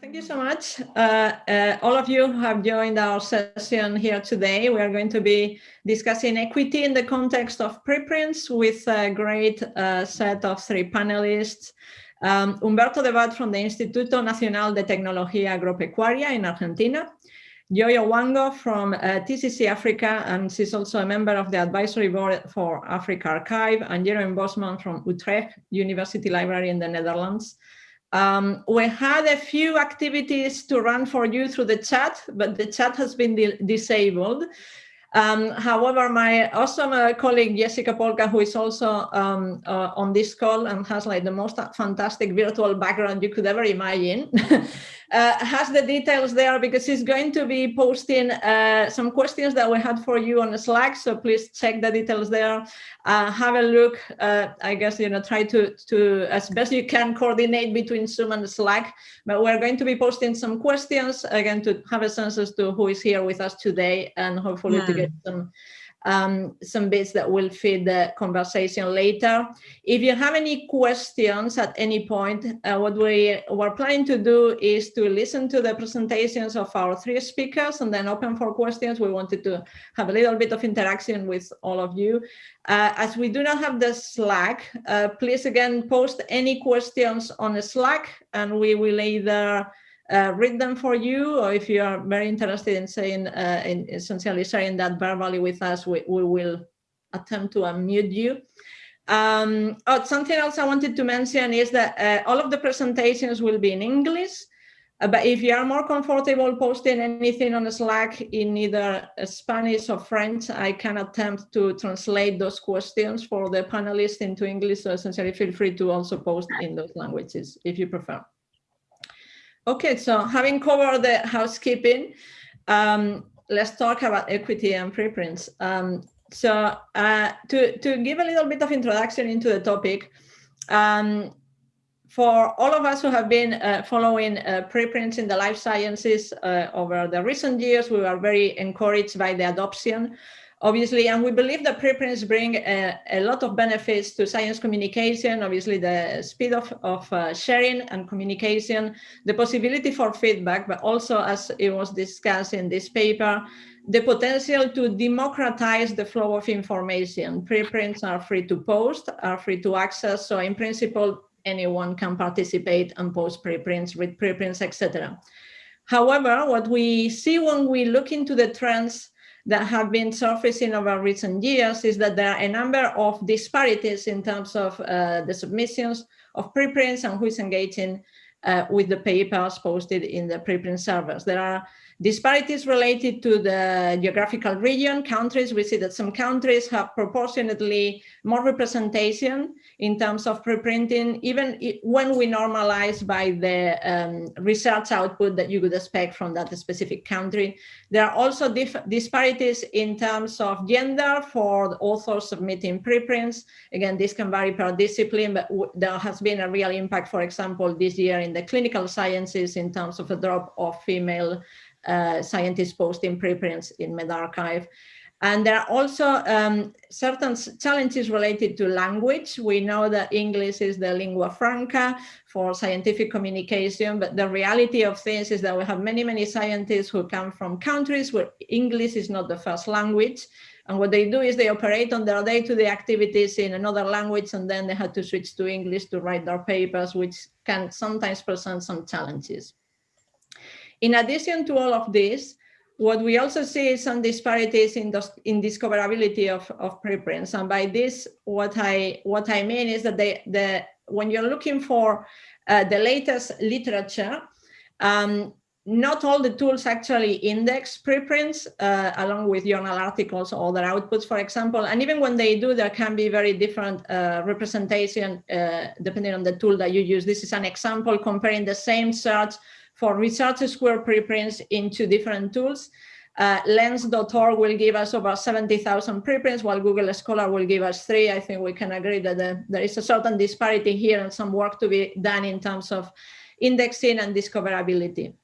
Thank you so much. Uh, uh, all of you have joined our session here today. We are going to be discussing equity in the context of preprints with a great uh, set of three panelists. Um, Humberto Debat from the Instituto Nacional de Tecnología Agropecuaria in Argentina. Joy Owango from uh, TCC Africa, and she's also a member of the advisory board for AfricArXiv, and Jeroen Bosman from Utrecht University Library in the Netherlands. Um, we had a few activities to run for you through the chat, but the chat has been disabled. Um, however, my awesome uh, colleague Jessica Polka, who is also um, uh, on this call and has like the most fantastic virtual background you could ever imagine, uh, has the details there because she's going to be posting uh, some questions that we had for you on Slack. So please check the details there. Uh, have a look. Uh, I guess you know try to to as best you can coordinate between Zoom and Slack. But we're going to be posting some questions again to have a sense as to who is here with us today and hopefully yeah. to get some um, some bits that will feed the conversation later. If you have any questions at any point, uh, what we were planning to do is to listen to the presentations of our three speakers and then open for questions. We wanted to have a little bit of interaction with all of you. Uh, as we do not have the Slack, uh, please again post any questions on the Slack and we will either uh, read them for you, or if you are very interested in saying, uh, in essentially sharing that verbally with us, we, we will attempt to unmute you. Um, oh, something else I wanted to mention is that uh, all of the presentations will be in English, uh, but if you are more comfortable posting anything on Slack in either Spanish or French, I can attempt to translate those questions for the panelists into English. So essentially feel free to also post in those languages if you prefer. Okay, so having covered the housekeeping, um, let's talk about equity and preprints. Um, so uh, to, to give a little bit of introduction into the topic, um, for all of us who have been uh, following uh, preprints in the life sciences uh, over the recent years, we were very encouraged by the adoption obviously, and we believe that preprints bring a, a, lot of benefits to science communication, obviously the speed of, of uh, sharing and communication, the possibility for feedback, but also as it was discussed in this paper, the potential to democratize the flow of information. Preprints are free to post, are free to access. So in principle, anyone can participate and post preprints, read preprints, etc. However, what we see when we look into the trends that have been surfacing over recent years is that there are a number of disparities in terms of uh, the submissions of preprints and who is engaging uh, with the papers posted in the preprint servers. There are disparities related to the geographical region, countries. We see that some countries have proportionately more representation in terms of preprinting, even when we normalize by the um, research output that you would expect from that specific country. There are also disparities in terms of gender for authors submitting preprints. Again, this can vary per discipline, but there has been a real impact, for example, this year in the clinical sciences in terms of a drop of female uh, scientists posting preprints in medRxiv. And there are also um, certain challenges related to language. We know that English is the lingua franca for scientific communication, but the reality of things is that we have many, many scientists who come from countries where English is not the first language. And what they do is they operate on their day-to-day -day activities in another language, and then they have to switch to English to write their papers, which can sometimes present some challenges. In addition to all of this, what we also see is some disparities in, in discoverability of, of preprints. And by this, what I, what I mean is that they, the, when you're looking for uh, the latest literature, um, not all the tools actually index preprints uh, along with journal articles or other outputs, for example. And even when they do, there can be very different uh, representation uh, depending on the tool that you use. This is an example comparing the same search for research square preprints into different tools. Uh, Lens.org will give us over 70,000 preprints, while Google Scholar will give us three. I think we can agree that the, there is a certain disparity here and some work to be done in terms of indexing and discoverability.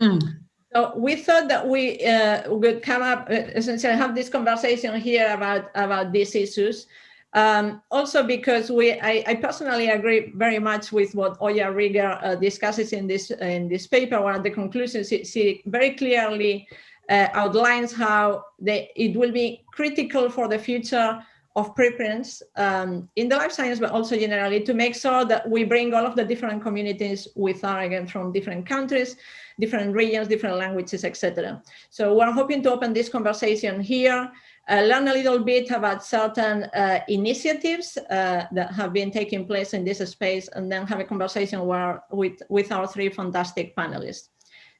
Mm. So we thought that we uh, would come up, uh, essentially have this conversation here about, about these issues. Um, also because we, I, I, personally agree very much with what Oya Rieger uh, discusses in this in this paper, where the conclusions she very clearly uh, outlines how they, it will be critical for the future of preprints um, in the life science, but also generally to make sure that we bring all of the different communities with our, again, from different countries, different regions, different languages, etc. So we're hoping to open this conversation here uh, learn a little bit about certain uh, initiatives uh, that have been taking place in this space, and then have a conversation where, with, with our three fantastic panelists.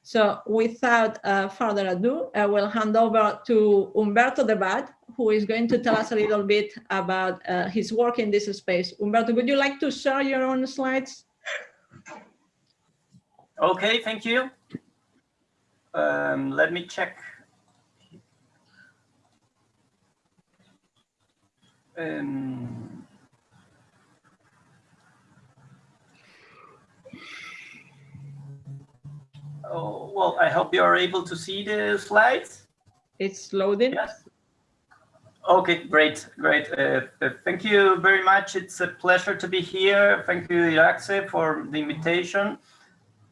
So without uh, further ado, I will hand over to Humberto Debat, who is going to tell us a little bit about uh, his work in this space. Humberto, would you like to share your own slides? Okay, thank you. Um, let me check Um, oh, well, I hope you are able to see the slides. It's loading. Yes. Okay, great, great. Uh, uh, thank you very much. It's a pleasure to be here. Thank you, Iratxe, for the invitation.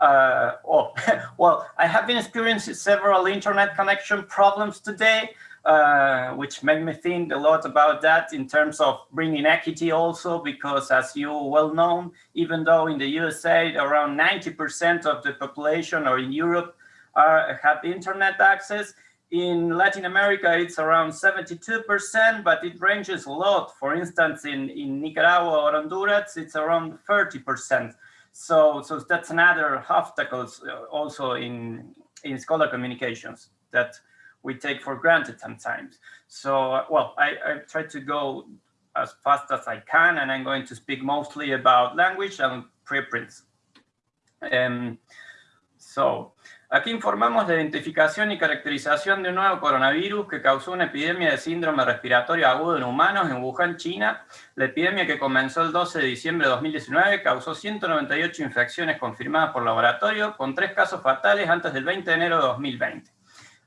Uh, oh, well, I have been experiencing several internet connection problems today. Uh, which made me think a lot about that in terms of bringing equity also, because as you well know, even though in the USA, around 90% of the population or in Europe are, have internet access, in Latin America, it's around 72%, but it ranges a lot. For instance, in, in Nicaragua or Honduras, it's around 30%. So, so that's another obstacle uh, also in, in scholar communications that we take for granted sometimes. So, well, I, I try to go as fast as I can, and I'm going to speak mostly about language and preprints. Um, so, aquí informamos de identificación y caracterización de un nuevo coronavirus que causó una epidemia de síndrome respiratorio agudo en humanos en Wuhan, China. La epidemia que comenzó el 12 de diciembre de 2019 causó 198 infecciones confirmadas por laboratorio, con tres casos fatales antes del 20 de enero de 2020.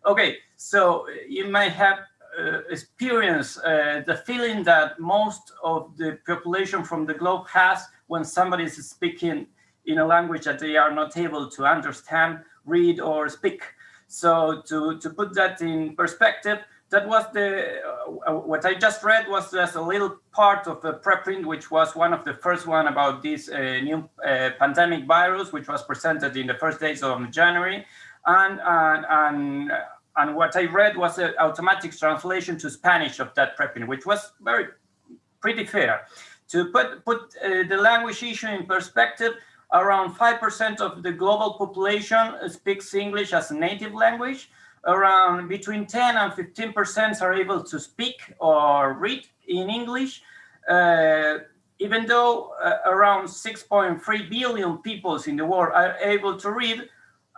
Okay, so you might have uh, experienced uh, the feeling that most of the population from the globe has when somebody is speaking in a language that they are not able to understand, read, or speak. So to, to put that in perspective, that was the, uh, what I just read was just a little part of the preprint, which was one of the first one about this uh, new uh, pandemic virus, which was presented in the first days of January. And, and, and and what I read was an automatic translation to Spanish of that preprint, which was very pretty fair. To put, put uh, the language issue in perspective, around 5% of the global population speaks English as a native language. Around between 10 and 15% are able to speak or read in English. Uh, even though uh, around 6.3 billion people in the world are able to read,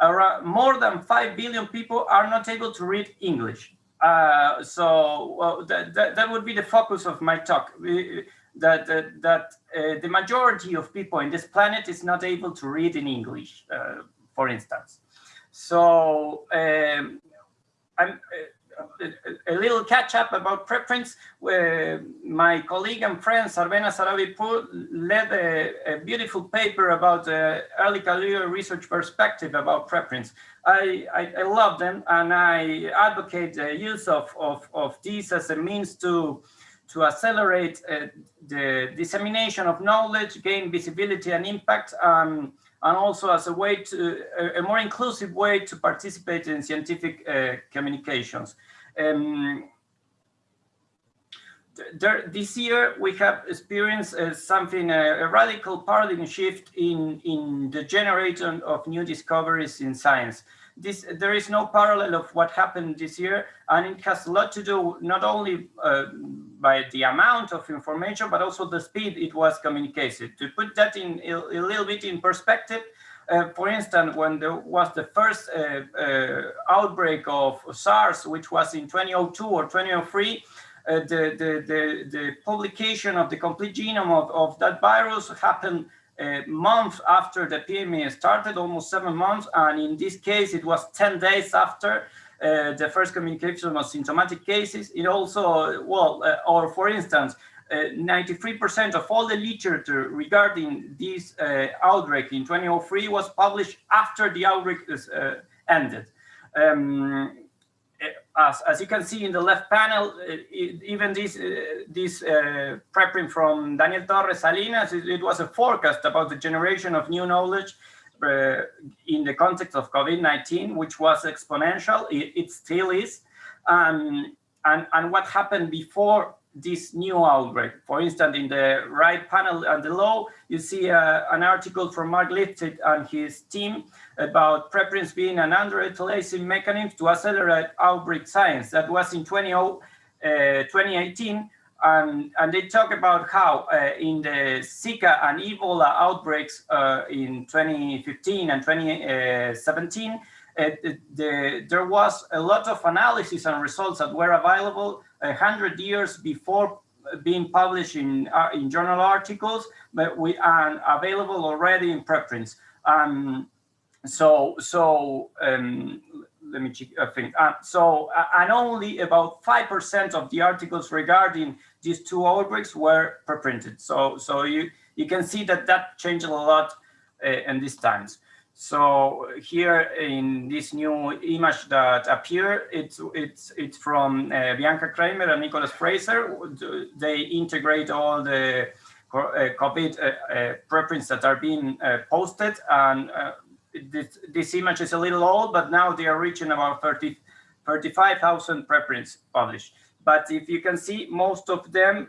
around more than 5 billion people are not able to read English. Uh, so that, that, that, would be the focus of my talk, that, that, that uh, the majority of people in this planet is not able to read in English, uh, for instance. So um, I'm, uh, a, little catch up about preprints. My colleague and friend Sarvenaz Sarabipour led a, a, beautiful paper about the early career research perspective about preprints. I, I, I, love them and I advocate the use of, of, of these as a means to to accelerate uh, the dissemination of knowledge, gain visibility and impact, um, and also as a way to a, a more inclusive way to participate in scientific uh, communications. Um, there, this year we have experienced uh, something, uh, a radical paradigm shift in, in the generation of new discoveries in science. This, there is no parallel of what happened this year, and it has a lot to do not only uh, by the amount of information, but also the speed it was communicated. To put that in a, a little bit in perspective, uh, for instance, when there was the first uh, uh, outbreak of SARS, which was in 2002 or 2003, uh, the, the, the, the, publication of the complete genome of, of that virus happened a month after the epidemic started, almost seven months. And in this case, it was 10 days after uh, the first communication of symptomatic cases. It also, well, uh, or for instance, 93% of all the literature regarding this outbreak in 2003 was published after the outbreak ended. Um, as, as you can see in the left panel, it, even this, uh, this uh, preprint from Daniel Torres Salinas, it, it, was a forecast about the generation of new knowledge uh, in the context of COVID-19, which was exponential. It, it still is. Um, and, and what happened before this new outbreak. For instance, in the right panel and below, you see uh, an article from Mark Lipsitch and his team about preprints being an underutilized mechanism to accelerate outbreak science. That was in 20, uh, 2018. And, and they talk about how uh, in the Zika and Ebola outbreaks uh, in 2015 and 2017, uh, the, there was a lot of analysis and results that were available a hundred years before being published in uh, in journal articles, but we are available already in preprints. Um, so so um, let me check. I think uh, so. Uh, and only about five percent of the articles regarding these two outbreaks were preprinted. So so you you can see that that changed a lot uh, in these times. So here in this new image that appear, it's it's it's from uh, Bianca Kramer and Nicholas Fraser. They integrate all the uh, COVID uh, preprints that are being posted, and this, this image is a little old, but now they are reaching about 30, 35,000 preprints published. But if you can see, most of them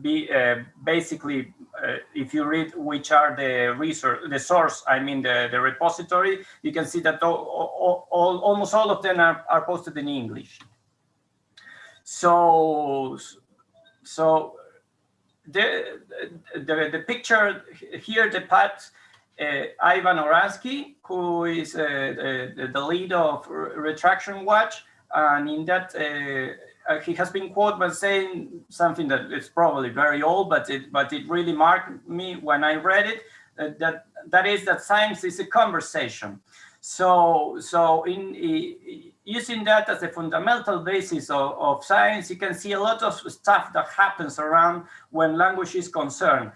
be uh, basically uh, if you read which are the resource the source i mean the the repository you can see that all, all, almost all of them are, are posted in english so so the the, the picture here the uh, Ivan Oransky, who is uh, the, the lead of Retraction Watch, and in that uh, uh, he has been quoted by saying something that is probably very old, but it but it really marked me when I read it. Uh, that that is that science is a conversation. So so in, in using that as a fundamental basis of, of science, you can see a lot of stuff that happens around when language is concerned,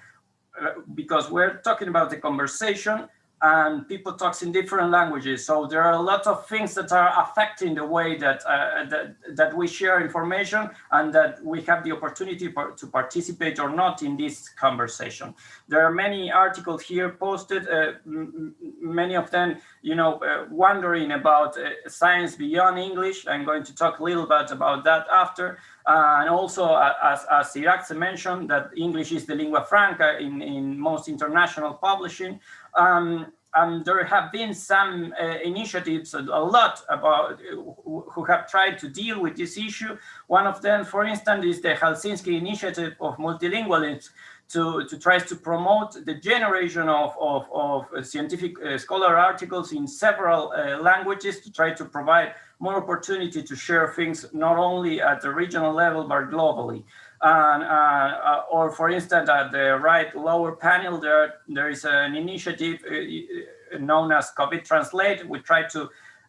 uh, because we're talking about the conversation and people talks in different languages. So there are a lot of things that are affecting the way that, uh, that, that we share information and that we have the opportunity to participate or not in this conversation. There are many articles here posted, uh, many of them, you know, uh, wondering about uh, science beyond English. I'm going to talk a little bit about that after. Uh, and also, uh, as, as mentioned, that English is the lingua franca in, in most international publishing. Um, and there have been some uh, initiatives, a lot about who have tried to deal with this issue. One of them, for instance, is the Helsinki Initiative of Multilingualism to, to try to promote the generation of, of, of scientific uh, scholar articles in several uh, languages to try to provide more opportunity to share things not only at the regional level, but globally. And, uh, uh, or for instance, at the right lower panel, there, there is an initiative uh, known as COVID Translate. We try to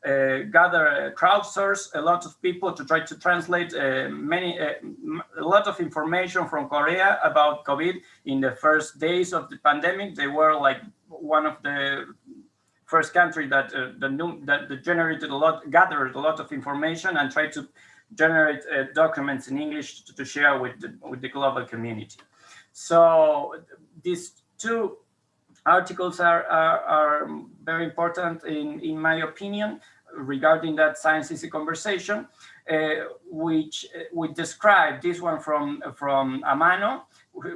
uh, gather, uh, crowdsource a lot of people to try to translate uh, many, a lot of information from Korea about COVID in the first days of the pandemic. They were like one of the first country that uh, the that generated a lot, gathered a lot of information and tried to generate uh, documents in English to, to, share with the, with the global community. So these two articles are, are, are very important in, in my opinion regarding that science is a conversation, uh, which uh, we describe this one from, from Amano,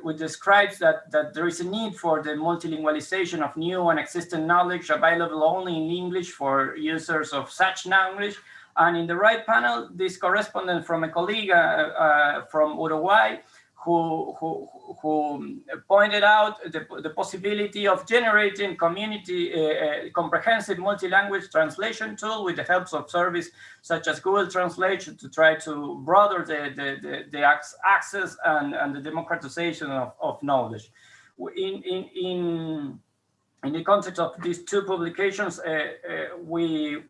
which describes that, that there is a need for the multilingualization of new and existing knowledge available only in English for users of such language. And in the right panel, this correspondent from a colleague uh, uh, from Uruguay who, who, who pointed out the, the possibility of generating community uh, uh, comprehensive multi-language translation tool with the help of service such as Google Translation to try to broaden the, the, the, the access and, and the democratization of, of knowledge. In, in, in, in the context of these two publications, uh, uh we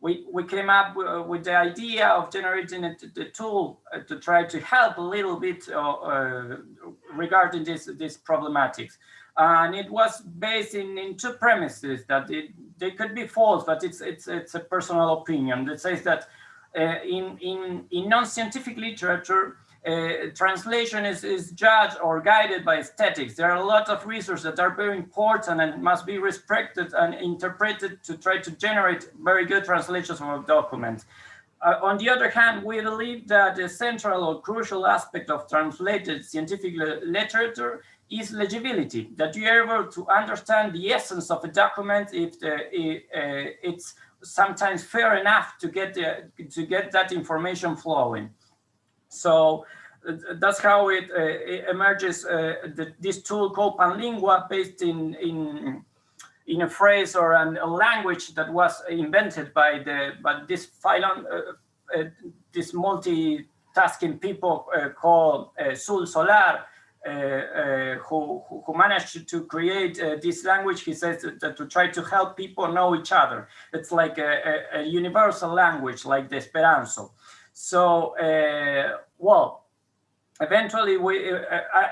we, we came up with the idea of generating a, the tool uh, to try to help a little bit uh, uh, regarding this, this problematics. And it was based in, in two premises that it, they could be false, but it's, it's, it's a personal opinion that says that uh, in, in, in non-scientific literature, uh, translation is, is judged or guided by aesthetics. There are a lot of resources that are very important and must be respected and interpreted to try to generate very good translations of documents. Uh, on the other hand, we believe that the central or crucial aspect of translated scientific literature is legibility, that you are able to understand the essence of a document if the, uh, it's sometimes fair enough to get the, to get that information flowing. So uh, that's how it, uh, it emerges. Uh, the, this tool called Panlingua, based in in in a phrase or an, a language that was invented by the by this phylon, uh, uh, this multitasking people uh, called Xul Solar. who, who managed to create this language, he says that, to try to help people know each other. It's like a, a, a universal language, like the Esperanto. So, uh, well, eventually we, uh, I,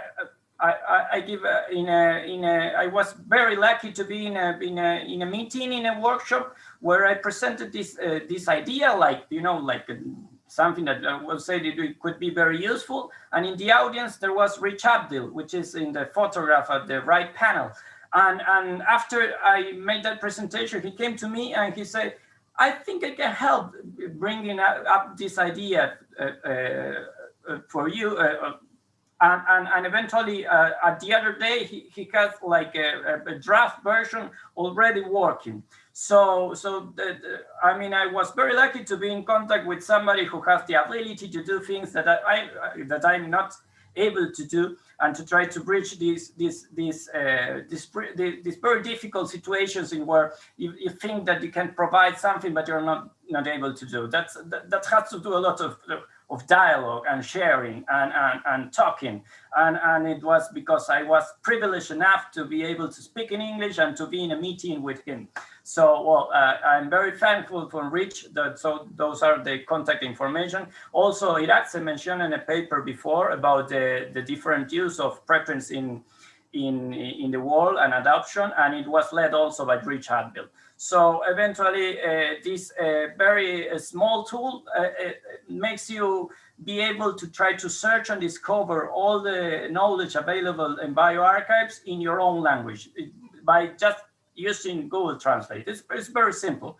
I, I, give uh, in a in a I was very lucky to be in a in a in a meeting in a workshop where I presented this uh, this idea like you know like uh, something that I will say that it could be very useful. And in the audience there was Rich Abdill which is in the photograph at the right panel. And and after I made that presentation he came to me and he said I think I can help bringing up this idea uh, uh, uh for you. And, and, and, eventually, uh, at the other day, he, he has like a, a, draft version already working. So, so the, the, I mean, I was very lucky to be in contact with somebody who has the ability to do things that I, I that I'm not able to do and to try to bridge these these these uh, these, very difficult situations in where you, you think that you can provide something but you're not not able to do that's that, that has to do a lot of of dialogue and sharing and, and, and talking. And, and it was because I was privileged enough to be able to speak in English and to be in a meeting with him. So, well, uh, I'm very thankful for Rich that so those are the contact information. Also, Iratxe mentioned in a paper before about the, the different use of preference in, in, in the world and adoption, and it was led also by Rich Abdill. So eventually, uh, this uh, very uh, small tool uh, uh, makes you be able to try to search and discover all the knowledge available in bioarchives in your own language by just using Google Translate. It's, it's very simple,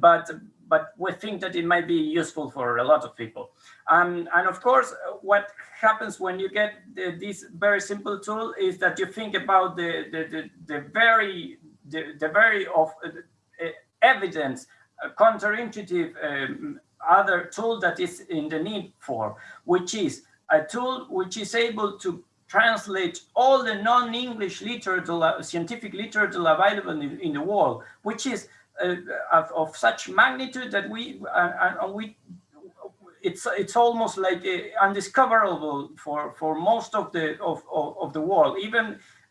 but but we think that it might be useful for a lot of people. Um, and of course, what happens when you get the, this very simple tool is that you think about the, the, the, the very, the, the very of uh, evidence, uh, counterintuitive um, other tool that is in the need for, which is a tool which is able to translate all the non-English literature, scientific literature available in, in, the world, which is uh, of, of, such magnitude that we uh, we it's it's almost like uh, undiscoverable for for most of the of, of, of the world. Even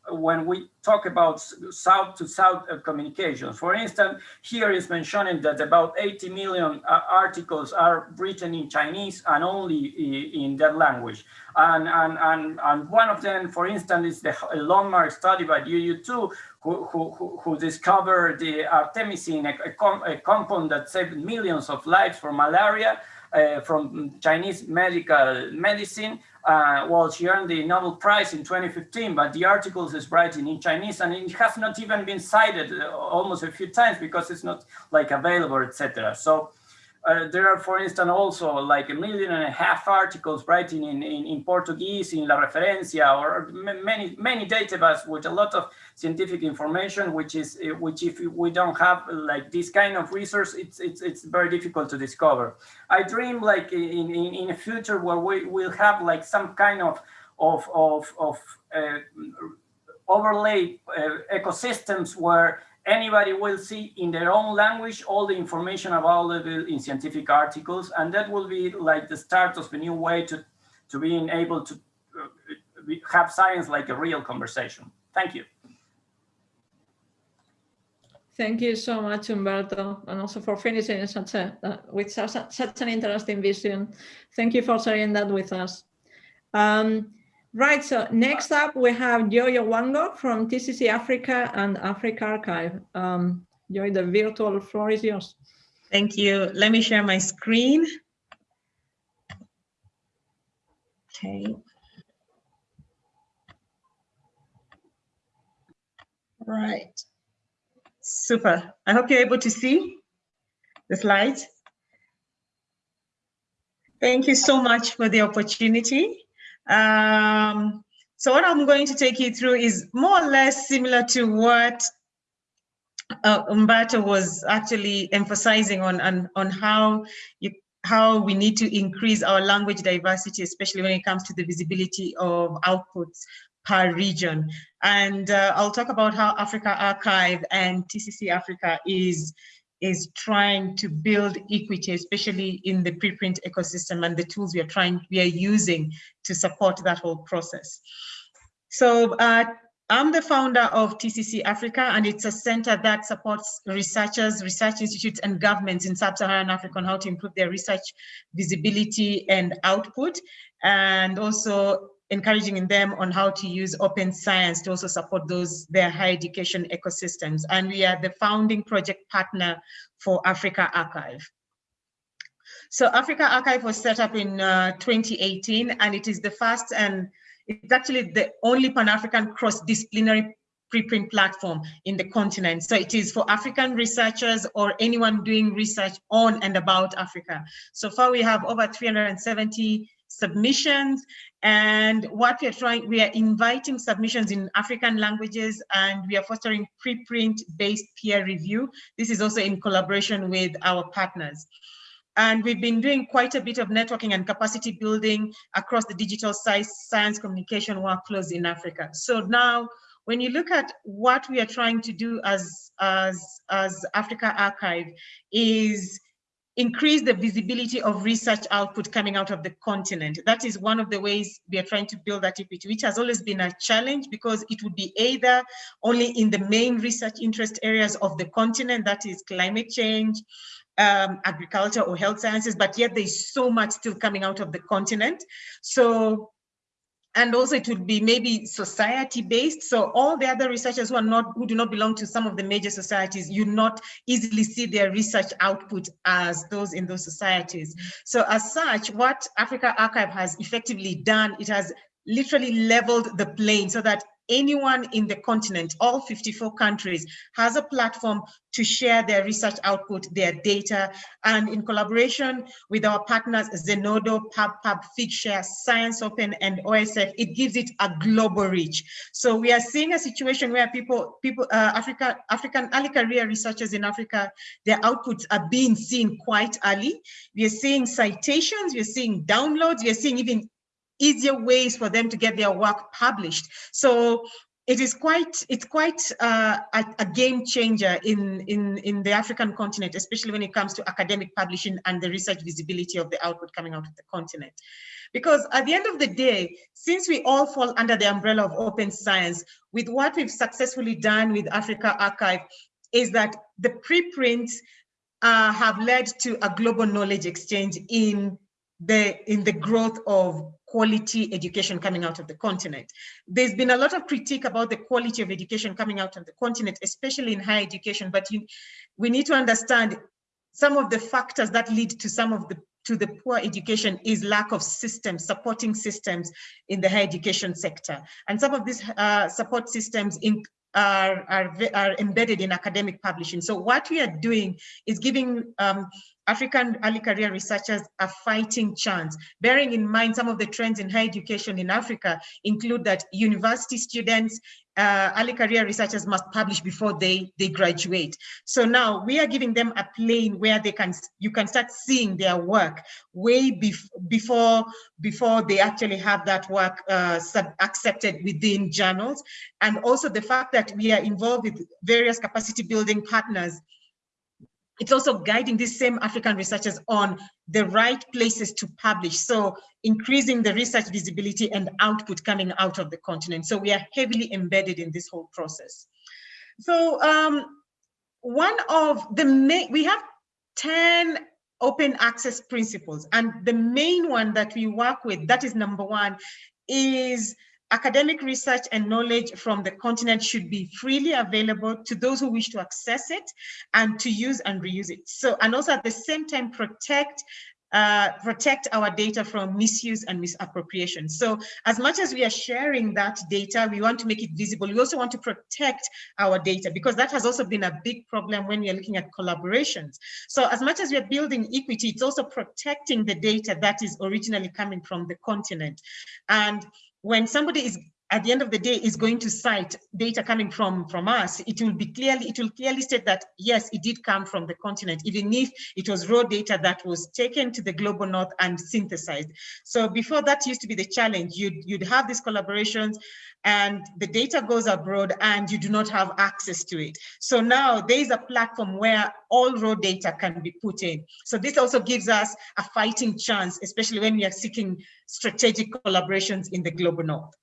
when we talk about south to south communications. For instance, here is mentioning that about 80 million uh, articles are written in Chinese and only in that language. And, and, and, and one of them, for instance, is the landmark study by Yu Tu, who, who, who discovered the artemisinin, a, a, com a compound that saved millions of lives from malaria uh, from Chinese medical medicine. Uh, well, she earned the Nobel Prize in 2015, but the article is writing in Chinese and it has not even been cited uh, almost a few times because it's not like available, etc. So uh, there are, for instance, also like a million and a half articles writing in, in, in Portuguese, in La Referencia, or many, many databases with a lot of scientific information, which is, uh, which if we don't have like this kind of resource, it's, it's, it's very difficult to discover. I dream like in, in, in a future where we will have like some kind of, of, of, of uh, overlay uh, ecosystems where anybody will see in their own language all the information available in scientific articles and that will be like the start of a new way to to being able to uh, have science like a real conversation thank you Thank you so much, Humberto, and also for finishing such a, uh, with such, such an interesting vision. Thank you for sharing that with us. Um, right, so next up we have Joy Owango from TCC Africa and AfricArXiv. Um, Joy, the virtual floor is yours. Thank you. Let me share my screen. Okay. Right. Super. I hope you're able to see the slides. Thank you so much for the opportunity. Um, so what I'm going to take you through is more or less similar to what uh, Humberto was actually emphasizing on, on, on how you, how we need to increase our language diversity, especially when it comes to the visibility of outputs per region. And uh, I'll talk about how AfricArXiv and TCC Africa is is trying to build equity, especially in the preprint ecosystem and the tools we are trying, we are using to support that whole process. So uh, I'm the founder of TCC Africa, and it's a center that supports researchers, research institutes, and governments in sub-Saharan Africa on how to improve their research visibility and output, and also encouraging in them on how to use open science to also support those their higher education ecosystems. And we are the founding project partner for AfricArXiv. So AfricArXiv was set up in uh, 2018, and it is the first and it's actually the only Pan-African cross-disciplinary preprint platform in the continent. So it is for African researchers or anyone doing research on and about Africa. So far we have over 370 submissions and what we are trying, we are inviting submissions in African languages and we are fostering preprint based peer review. This is also in collaboration with our partners. And we've been doing quite a bit of networking and capacity building across the digital science, science communication workflows in Africa. So now, when you look at what we are trying to do as, as, as AfricArXiv is increase the visibility of research output coming out of the continent. That is one of the ways we are trying to build that equity, which has always been a challenge because it would be either only in the main research interest areas of the continent, that is climate change, um, agriculture or health sciences, but yet there's so much still coming out of the continent. So, and also it would be maybe society based. So all the other researchers who are not, who do not belong to some of the major societies, you not easily see their research output as those in those societies. So as such, what AfricArXiv has effectively done, it has literally leveled the plane so that anyone in the continent, all 54 countries, has a platform to share their research output, their data, and in collaboration with our partners, Zenodo, PubPub, Figshare, ScienceOpen, and OSF, it gives it a global reach. So we are seeing a situation where people, people, uh, Africa, African early career researchers in Africa, their outputs are being seen quite early. We are seeing citations, we are seeing downloads, we are seeing even easier ways for them to get their work published. So it is quite it's quite uh, a, a, game changer in in in the African continent, especially when it comes to academic publishing and the research visibility of the output coming out of the continent. Because at the end of the day, since we all fall under the umbrella of open science, with what we've successfully done with AfricArXiv, is that the preprints uh, have led to a global knowledge exchange in the in the growth of quality education coming out of the continent. There's been a lot of critique about the quality of education coming out of the continent, especially in higher education, but you, we need to understand some of the factors that lead to some of the to the poor education is lack of systems, supporting systems in the higher education sector. And some of these uh, support systems in, are, are, are, embedded in academic publishing. So what we are doing is giving um, African early career researchers a fighting chance. Bearing in mind some of the trends in higher education in Africa include that university students, uh, early career researchers must publish before they, they graduate. So now we are giving them a plane where they can you can start seeing their work way bef before before they actually have that work uh, accepted within journals. And also the fact that we are involved with various capacity building partners it's also guiding these same African researchers on the right places to publish. So increasing the research visibility and output coming out of the continent. So we are heavily embedded in this whole process. So um, one of the main, we have 10 open access principles. And the main one that we work with, that is number one, is academic research and knowledge from the continent should be freely available to those who wish to access it and to use and reuse it. So, and also at the same time, protect uh, protect our data from misuse and misappropriation. So as much as we are sharing that data, we want to make it visible. We also want to protect our data because that has also been a big problem when we are looking at collaborations. So as much as we are building equity, it's also protecting the data that is originally coming from the continent. And when somebody is at the end of the day is going to cite data coming from from us it will be clearly it will clearly state that yes it did come from the continent even if it was raw data that was taken to the global north and synthesized. So before that used to be the challenge. You'd you'd have these collaborations and the data goes abroad and you do not have access to it. So now there is a platform where all raw data can be put in. So this also gives us a fighting chance especially when we are seeking strategic collaborations in the global north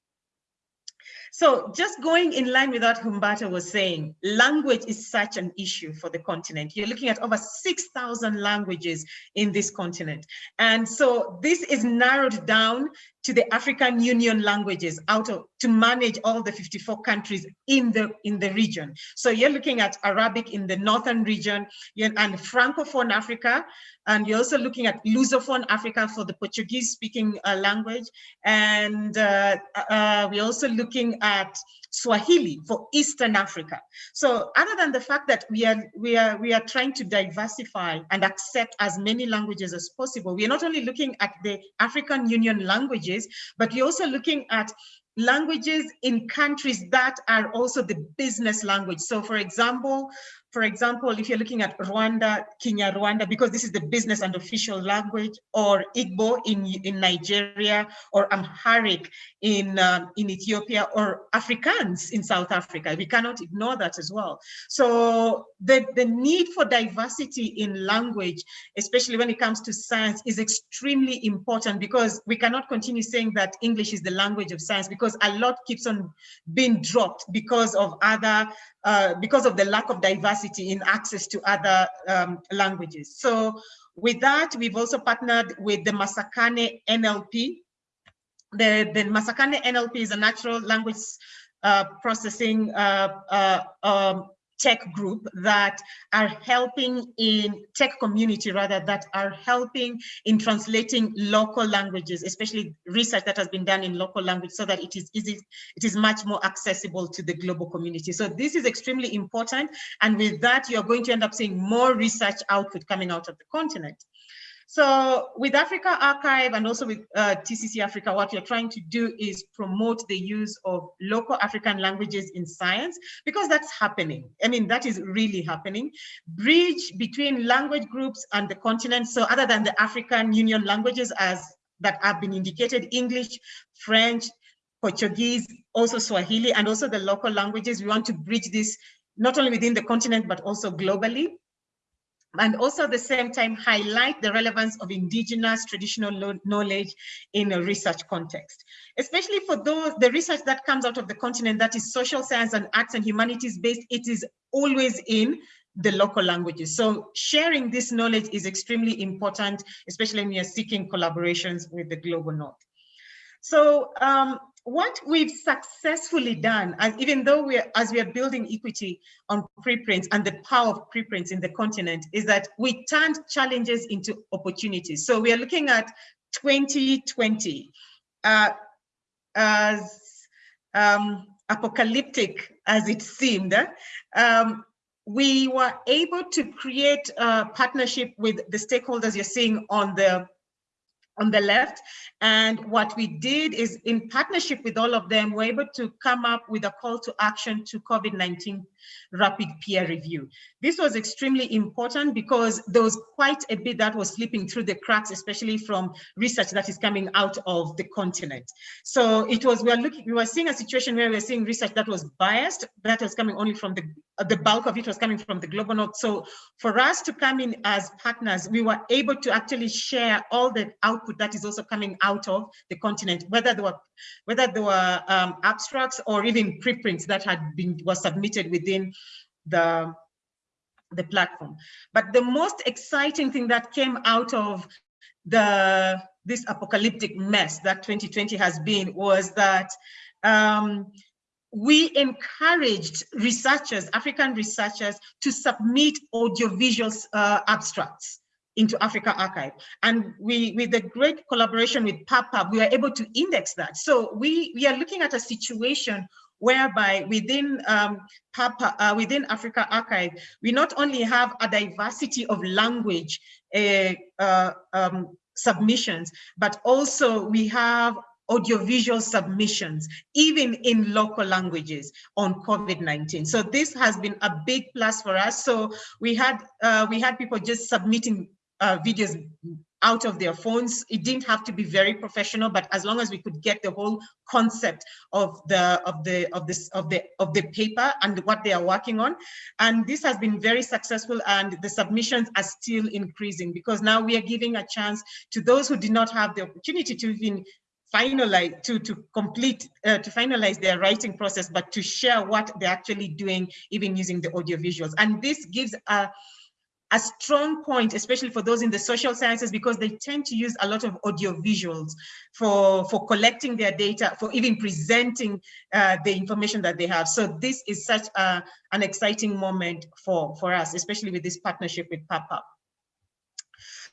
so just going in line with what Humberto was saying, language is such an issue for the continent. You're looking at over 6,000 languages in this continent. And so this is narrowed down to the African Union languages out of to manage all the 54 countries in the in the region. So you're looking at Arabic in the northern region and Francophone Africa, and you're also looking at Lusophone Africa for the Portuguese speaking uh, language. And uh, uh, we're also looking at Swahili for Eastern Africa. So other than the fact that we are, we are, we are trying to diversify and accept as many languages as possible, we are not only looking at the African Union languages, but we're also looking at languages in countries that are also the business language. So for example, for example, if you're looking at Rwanda, Kenya, Rwanda, because this is the business and official language, or Igbo in, in Nigeria, or Amharic in, um, in Ethiopia, or Afrikaans in South Africa. We cannot ignore that as well. So the, the need for diversity in language, especially when it comes to science, is extremely important because we cannot continue saying that English is the language of science because a lot keeps on being dropped because of other uh, because of the lack of diversity in access to other um, languages. So with that, we've also partnered with the Masakhane NLP. The, the Masakhane NLP is a natural language uh, processing uh, uh um, tech group that are helping in tech community rather that are helping in translating local languages, especially research that has been done in local language so that it is easy, it is much more accessible to the global community. So this is extremely important. And with that, you're going to end up seeing more research output coming out of the continent. So with AfricArXiv and also with uh, TCC Africa, what you're trying to do is promote the use of local African languages in science because that's happening. I mean, that is really happening. Bridge between language groups and the continent. So other than the African Union languages as that have been indicated, English, French, Portuguese, also Swahili, and also the local languages. We want to bridge this not only within the continent, but also globally and also at the same time highlight the relevance of indigenous traditional knowledge in a research context, especially for those the research that comes out of the continent that is social science and arts and humanities based, it is always in the local languages. So sharing this knowledge is extremely important, especially when are seeking collaborations with the global north. So um, what we've successfully done, and even though we are, as we are building equity on preprints and the power of preprints in the continent, is that we turned challenges into opportunities. So we are looking at 2020 uh, as um, apocalyptic as it seemed. Um, we were able to create a partnership with the stakeholders you're seeing on the on the left. And what we did is in partnership with all of them, we're able to come up with a call to action to COVID-19 rapid peer review. This was extremely important because there was quite a bit that was slipping through the cracks, especially from research that is coming out of the continent. So it was, we are looking, we were seeing a situation where we were seeing research that was biased, that was coming only from the, uh, the bulk of it was coming from the global north. So for us to come in as partners, we were able to actually share all the output that is also coming out of the continent, whether there were whether there were um, abstracts or even preprints that had been was submitted within the the platform. But the most exciting thing that came out of the this apocalyptic mess that 2020 has been was that um, we encouraged researchers, African researchers, to submit audiovisual uh, abstracts into AfricArXiv. And we, with the great collaboration with PubPub, we are able to index that. So we, we are looking at a situation whereby within um, PubPub, uh, within AfricArXiv, we not only have a diversity of language uh, uh, um, submissions, but also we have audiovisual submissions, even in local languages on COVID-19. So this has been a big plus for us. So we had uh, we had people just submitting uh, videos out of their phones. It didn't have to be very professional, but as long as we could get the whole concept of the of the of this of the of the paper and what they are working on, and this has been very successful. And the submissions are still increasing because now we are giving a chance to those who did not have the opportunity to even finalize to to complete uh, to finalize their writing process but to share what they're actually doing even using the audio visuals and this gives a a strong point, especially for those in the social sciences, because they tend to use a lot of audio visuals for, for collecting their data, for even presenting uh, the information that they have. So this is such a, an exciting moment for, for us, especially with this partnership with PubPub.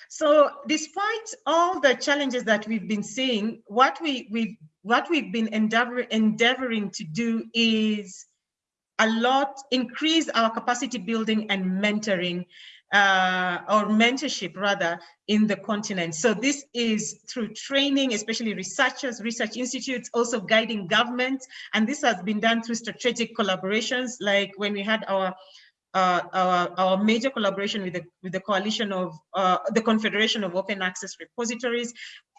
So despite all the challenges that we've been seeing, what, we, we've, what we've been endeavor, endeavoring to do is a lot, increase our capacity building and mentoring uh, or mentorship rather in the continent. So this is through training, especially researchers, research institutes, also guiding governments. And this has been done through strategic collaborations, like when we had our uh, our, our major collaboration with the, with the coalition of uh, the Confederation of Open Access Repositories,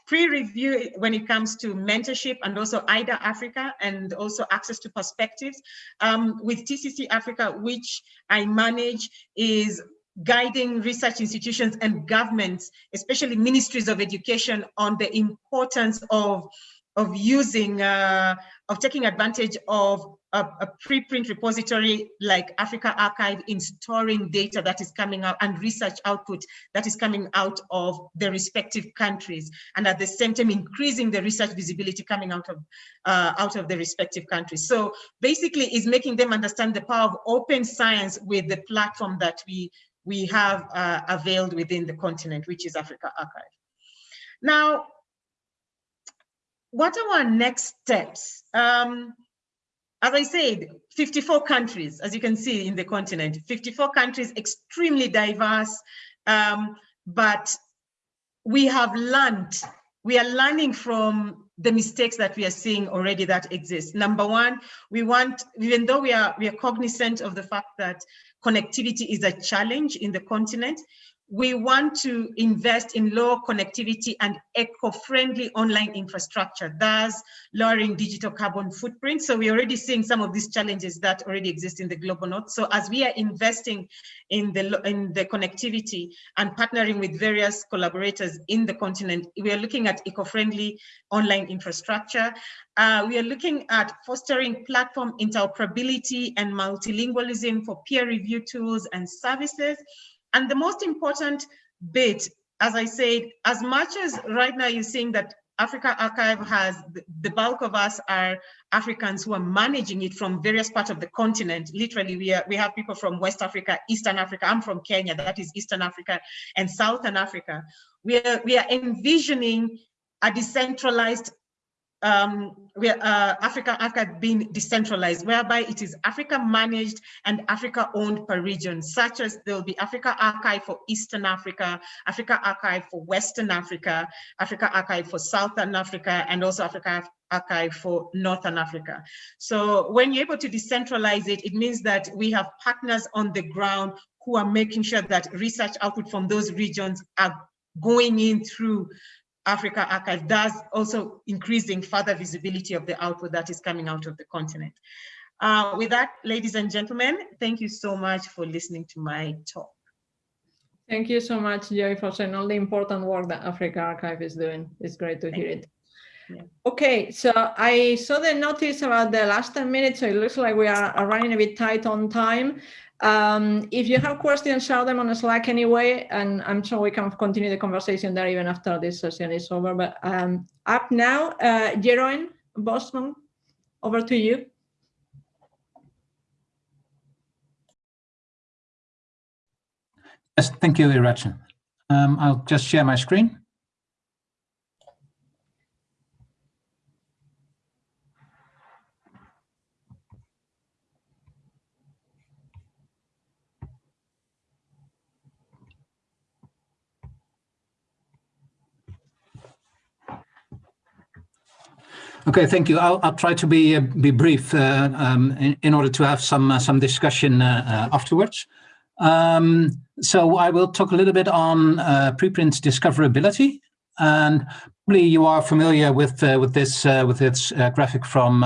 PREreview when it comes to mentorship and also IDA Africa and also Access 2 Perspectives. Um, with TCC Africa, which I manage, is guiding research institutions and governments, especially ministries of education on the importance of, of using, uh, of taking advantage of a, a, preprint repository like AfricArXiv in storing data that is coming out and research output that is coming out of the respective countries, and at the same time increasing the research visibility coming out of uh, out of the respective countries. So basically, is making them understand the power of open science with the platform that we we have uh, availed within the continent, which is AfricArXiv. Now, what are our next steps? Um, as I said, 54 countries, as you can see in the continent, 54 countries, extremely diverse, um, but we have learned, we are learning from the mistakes that we are seeing already that exist. Number one, we want, even though we are, we are cognizant of the fact that connectivity is a challenge in the continent, we want to invest in low connectivity and eco-friendly online infrastructure, thus lowering digital carbon footprint. So we're already seeing some of these challenges that already exist in the global north. So as we are investing in the, in the connectivity and partnering with various collaborators in the continent, we are looking at eco-friendly online infrastructure. Uh, we are looking at fostering platform interoperability and multilingualism for peer review tools and services. And the most important bit, as I said, as much as right now you're seeing that AfricArXiv has, the bulk of us are Africans who are managing it from various parts of the continent. Literally, we, are, we have people from West Africa, Eastern Africa, I'm from Kenya, that is Eastern Africa, and Southern Africa. We are, we are envisioning a decentralized um, where uh, Africa, Africa being decentralized, whereby it is Africa managed and Africa owned per region, such as there will be AfricArXiv for Eastern Africa, AfricArXiv for Western Africa, AfricArXiv for Southern Africa, and also Africa Archive for Northern Africa. So when you're able to decentralize it, it means that we have partners on the ground who are making sure that research output from those regions are going in through AfricArXiv does also increasing further visibility of the output that is coming out of the continent. Uh, with that, ladies and gentlemen, thank you so much for listening to my talk. Thank you so much, Joy, for saying all the important work that AfricArXiv is doing. It's great to thank hear it. Yeah. Okay, so I saw the notice about the last 10 minutes, so it looks like we are running a bit tight on time. Um, if you have questions, share them on Slack anyway, and I'm sure we can continue the conversation there even after this session is over. But um, up now, uh, Jeroen Bosman, over to you. Yes, thank you, Iratxe. Um, I'll just share my screen. Okay, thank you. I'll, I'll try to be uh, be brief uh, um, in, in, order to have some uh, some discussion uh, uh, afterwards. Um, so I will talk a little bit on uh, preprint discoverability, and probably you are familiar with with this with this graphic from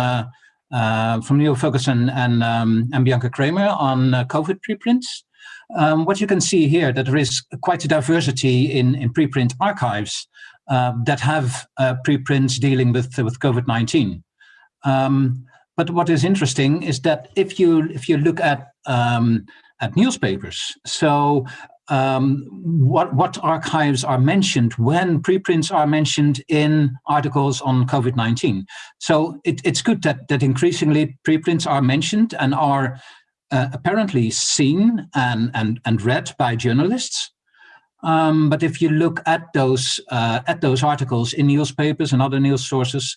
from Neil Ferguson and um, and Bianca Kramer on COVID preprints. Um, what you can see here that there is quite a diversity in in preprint archives uh, that have uh, preprints dealing with with COVID-19. Um, but what is interesting is that if you if you look at um, at newspapers, so um, what what archives are mentioned when preprints are mentioned in articles on COVID-19. So it, it's good that that increasingly preprints are mentioned and are uh, apparently seen and and and read by journalists. Um, but if you look at those uh, at those articles in newspapers and other news sources,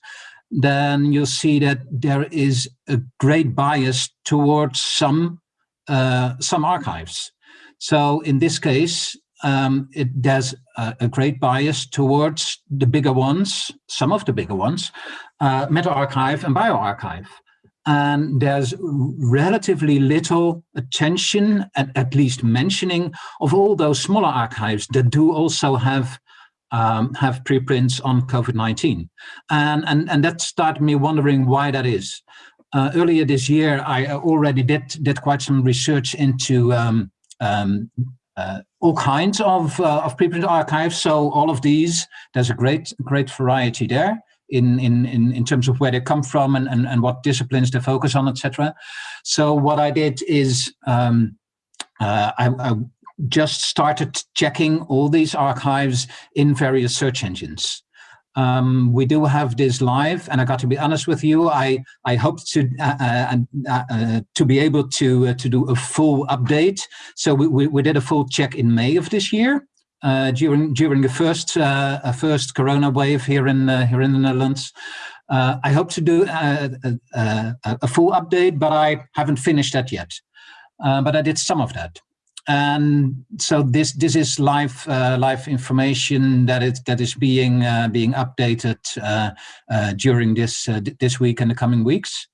then you'll see that there is a great bias towards some uh, some archives. So in this case, um, it there's a, a, great bias towards the bigger ones, some of the bigger ones, uh, medRxiv and bioRxiv and there's relatively little attention, at, at least mentioning, of all those smaller archives that do also have um, have preprints on COVID-19. And, and, and that started me wondering why that is. Uh, earlier this year, I already did, did quite some research into um, um, uh, all kinds of, uh, of preprint archives. So all of these, there's a great, great variety there in, in, in, in terms of where they come from and, and, and what disciplines they focus on, etc. So what I did is um, uh, I, I, just started checking all these archives in various search engines. Um, we do have this live, and I got to be honest with you. I I hope to uh, uh, uh, uh to be able to uh, to do a full update. So we, we, we did a full check in May of this year, uh, during during the first uh, first Corona wave here in uh, here in the Netherlands. Uh, I hope to do a, a, a, full update, but I haven't finished that yet. Uh, but I did some of that, and so this this is live live information that is that is being being updated during this this week and the coming weeks.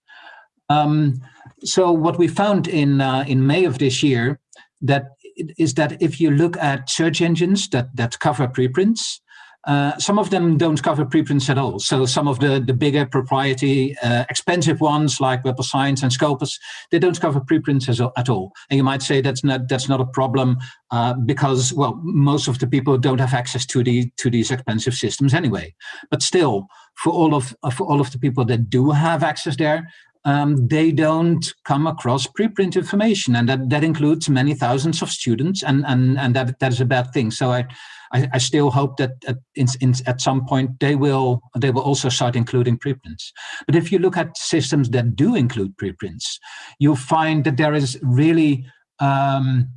Um, so what we found in in May of this year that is that if you look at search engines that, that cover preprints, uh, some of them don't cover preprints at all. So some of the, the bigger propriety, uh, expensive ones like Web of Science and Scopus, they don't cover preprints as, at all. And you might say that's not that's not a problem uh, because well, most of the people don't have access to the to these expensive systems anyway. But still, for all of for all of the people that do have access there, um, they don't come across preprint information, and that, that includes many thousands of students, and and and that that is a bad thing. So I I, I still hope that at, in, in, at some point they will they will also start including preprints. But if you look at systems that do include preprints, you'll find that there is really um,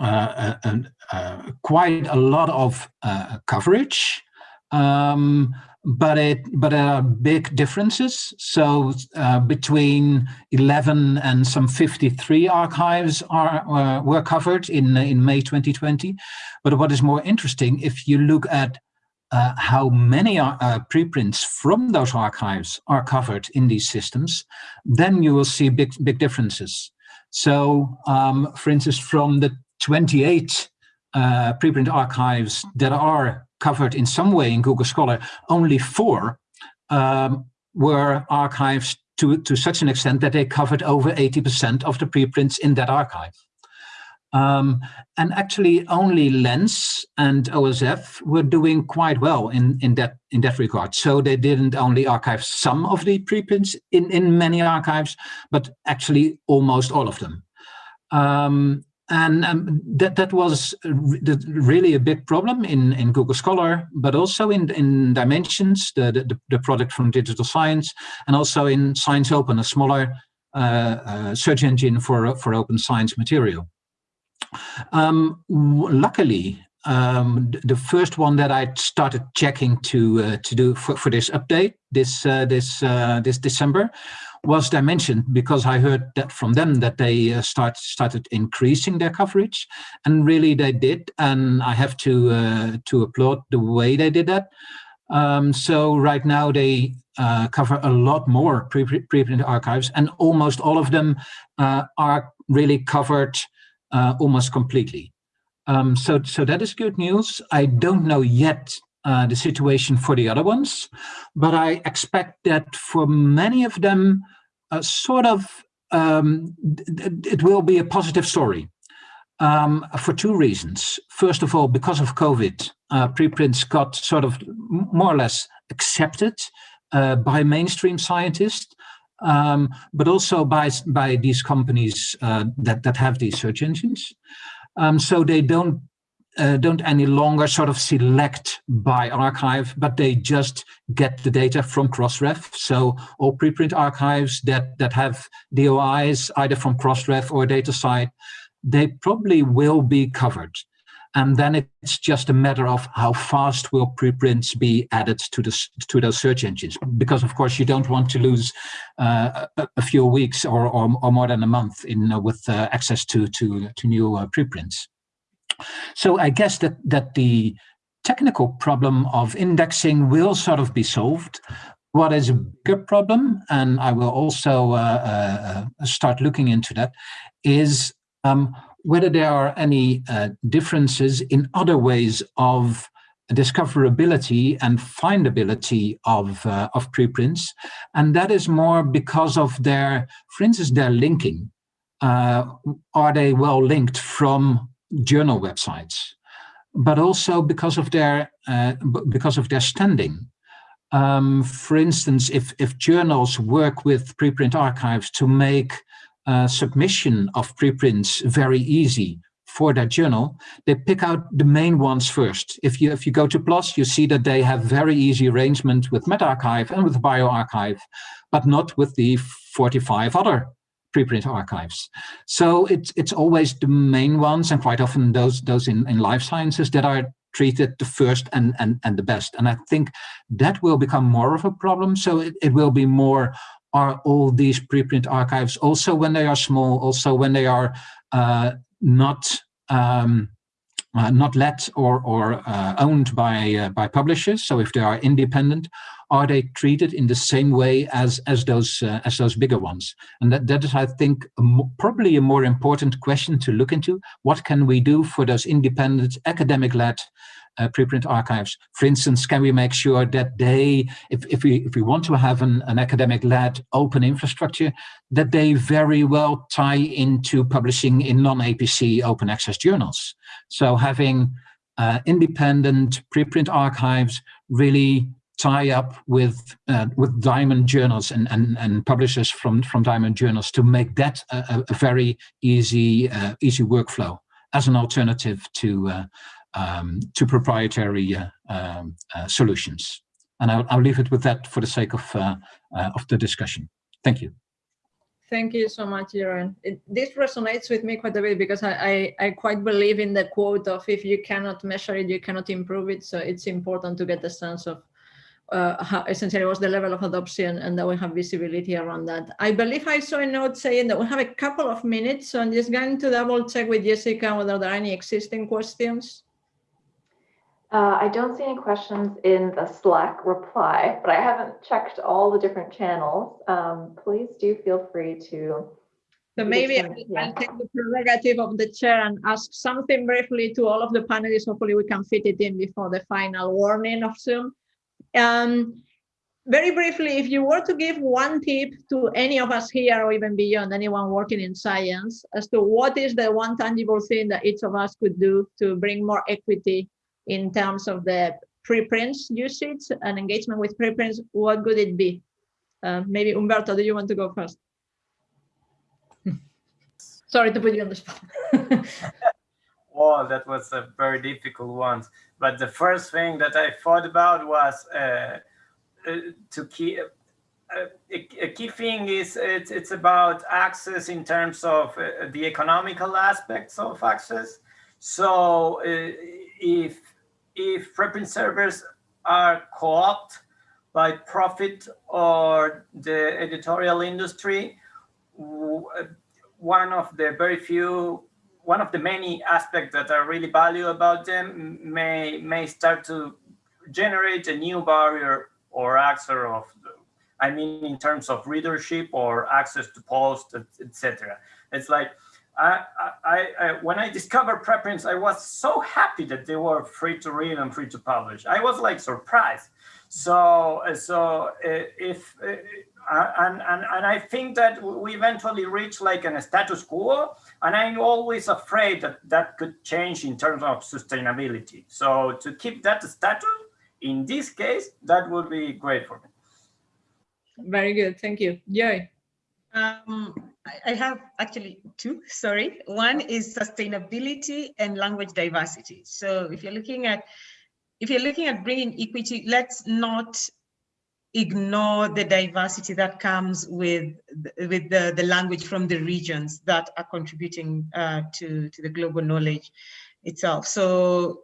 uh, uh, uh, quite a lot of uh, coverage. Um, but it but there are big differences. So uh, between 11 and some 53 archives are uh, were covered in in May 2020. But what is more interesting, if you look at uh, how many uh, preprints from those archives are covered in these systems, then you will see big big differences. So, um, for instance, from the 28 uh, preprint archives that are covered in some way in Google Scholar, only four um, were archives to, to such an extent that they covered over 80% of the preprints in that archive. Um, and actually only Lens and OSF were doing quite well in, in that in that regard. So they didn't only archive some of the preprints in, in many archives, but actually almost all of them. Um, and um, that that was really a big problem in in Google Scholar, but also in in Dimensions, the the, the product from Digital Science, and also in ScienceOpen, a smaller uh, uh, search engine for for open science material. Um, luckily, um, the first one that I started checking to uh, to do for, for this update this uh, this uh, this December was Dimension because I heard that from them that they uh, start started increasing their coverage, and really they did, and I have to uh, to applaud the way they did that. Um, so right now they uh, cover a lot more preprint pre archives, and almost all of them are really covered uh, almost completely. Um, so, so that is good news. I don't know yet uh, the situation for the other ones, but I expect that for many of them, uh, sort of, um, it will be a positive story um, for two reasons. First of all, because of COVID, uh, preprints got sort of more or less accepted uh, by mainstream scientists um, but also by by these companies uh, that that have these search engines. Um, so they don't uh, don't any longer sort of select by archive, but they just get the data from Crossref. So all preprint archives that that have DOIs either from Crossref or DataCite, they probably will be covered. And then it's just a matter of how fast will preprints be added to the to those search engines. Because of course you don't want to lose uh, a, a, few weeks or, or, or more than a month in uh, with uh, access to to to new uh, preprints so i guess that that the technical problem of indexing will sort of be solved what is a bigger problem and i will also uh, uh, start looking into that is um, whether there are any uh, differences in other ways of discoverability and findability of, uh, of preprints. And that is more because of their, for instance, their linking. Uh, are they well linked from journal websites? But also because of their, uh, because of their standing. Um, for instance, if, if journals work with preprint archives to make uh, submission of preprints very easy for that journal, they pick out the main ones first. If you if you go to PLOS, you see that they have very easy arrangement with medRxiv and with bioRxiv, but not with the 45 other preprint archives. So it's it's always the main ones, and quite often those those in, in life sciences that are treated the first and, and, and the best. And I think that will become more of a problem. So it, it will be more are all these preprint archives also when they are small, also when they are uh, not um, uh, not let or or uh, owned by uh, by publishers. So if they are independent, are they treated in the same way as as those uh, as those bigger ones? And that that is, I think, probably a more important question to look into. What can we do for those independent academic-led uh, preprint archives. For instance, can we make sure that they, if, if we if we want to have an, an academic-led open infrastructure, that they very well tie into publishing in non-APC open access journals. So having uh, independent preprint archives really tie up with uh, with diamond journals and, and and publishers from from diamond journals to make that a, a very easy uh, easy workflow as an alternative to uh, um, to proprietary uh, um, uh, solutions. And I'll, I'll, leave it with that for the sake of, uh, of the discussion. Thank you. Thank you so much, Jeroen. This resonates with me quite a bit because I, I, I, quite believe in the quote of if you cannot measure it, you cannot improve it. So it's important to get a sense of uh, how essentially what's the level of adoption and that we have visibility around that. I believe I saw a note saying that we have a couple of minutes. So I'm just going to double check with Jessica whether there are any existing questions. Uh, I don't see any questions in the Slack reply, but I haven't checked all the different channels. Um, please do feel free to. So maybe I'll, I'll take the prerogative of the chair and ask something briefly to all of the panelists. Hopefully we can fit it in before the final warning of Zoom. Um, very briefly, if you were to give one tip to any of us here or even beyond anyone working in science as to what is the one tangible thing that each of us could do to bring more equity in terms of the preprints usage and engagement with preprints, what would it be? Uh, maybe Humberto, do you want to go first? Sorry to put you on the spot. oh, that was a very difficult one. But the first thing that I thought about was uh, uh, to keep uh, a, a, key thing is it's, it's about access in terms of uh, the economical aspects of access. So if if preprint servers are co-opted by profit or the editorial industry, one of the very few, one of the many aspects that are really value about them may may start to generate a new barrier or access of, I mean, in terms of readership or access to posts, etc. It's like, I, I, I, when I discovered preprints, I was so happy that they were free to read and free to publish. I was like surprised. So, so uh, if, uh, and, and, and I think that we eventually reach like a status quo, and I'm always afraid that that could change in terms of sustainability. So to keep that status, in this case, that would be great for me. Very good. Thank you. Joy. Um, I have actually two, sorry. One is sustainability and language diversity. So if you're looking at if you're looking at bringing equity, let's not ignore the diversity that comes with with the, the language from the regions that are contributing uh, to, to the global knowledge itself. So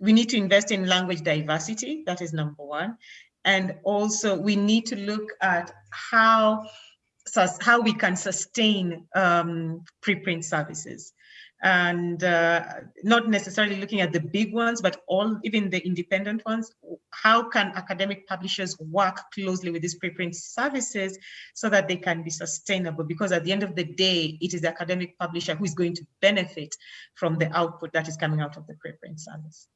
we need to invest in language diversity, that is number one. And also we need to look at how, how we can sustain um, preprint services and uh, not necessarily looking at the big ones, but all even the independent ones. How can academic publishers work closely with these preprint services so that they can be sustainable? Because at the end of the day, it is the academic publisher who is going to benefit from the output that is coming out of the preprint service.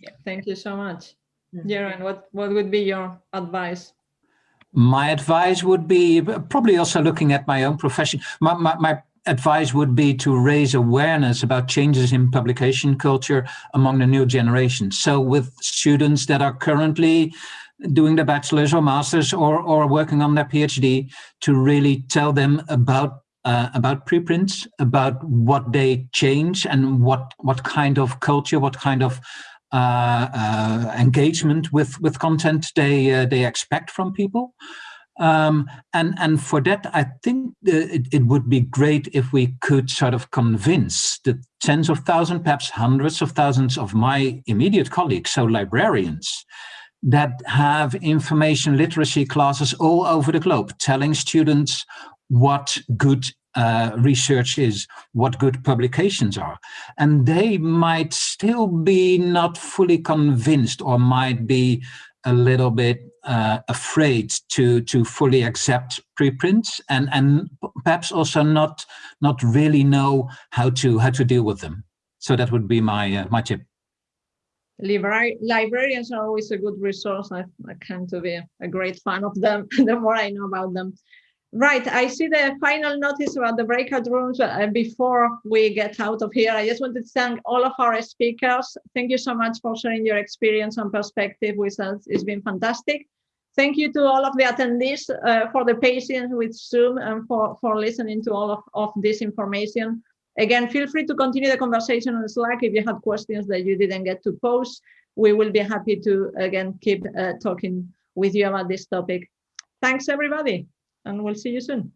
Yeah. Thank you so much. Jeroen, what, what would be your advice? My advice would be probably also looking at my own profession. My, my, my advice would be to raise awareness about changes in publication culture among the new generation. So with students that are currently doing their bachelor's or master's or, or working on their PhD, to really tell them about uh, about preprints, about what they change and what what kind of culture, what kind of uh, uh, engagement with with content they uh, they expect from people. Um, and and for that, I think it, it would be great if we could sort of convince the tens of thousands, perhaps hundreds of thousands of my immediate colleagues, so librarians, that have information literacy classes all over the globe, telling students what good uh, research is, what good publications are. And they might still be not fully convinced or might be a little bit uh, afraid to to fully accept preprints and and perhaps also not not really know how to how to deal with them. So that would be my uh, my tip. Libra librarians are always a good resource. I, I to be a great fan of them the more I know about them. Right, I see the final notice about the breakout rooms uh, before we get out of here. I just wanted to thank all of our speakers. Thank you so much for sharing your experience and perspective with us. It's been fantastic. Thank you to all of the attendees uh, for the patience with Zoom and for, for listening to all of, of this information. Again, feel free to continue the conversation on Slack if you have questions that you didn't get to pose. We will be happy to, again, keep uh, talking with you about this topic. Thanks, everybody and we'll see you soon.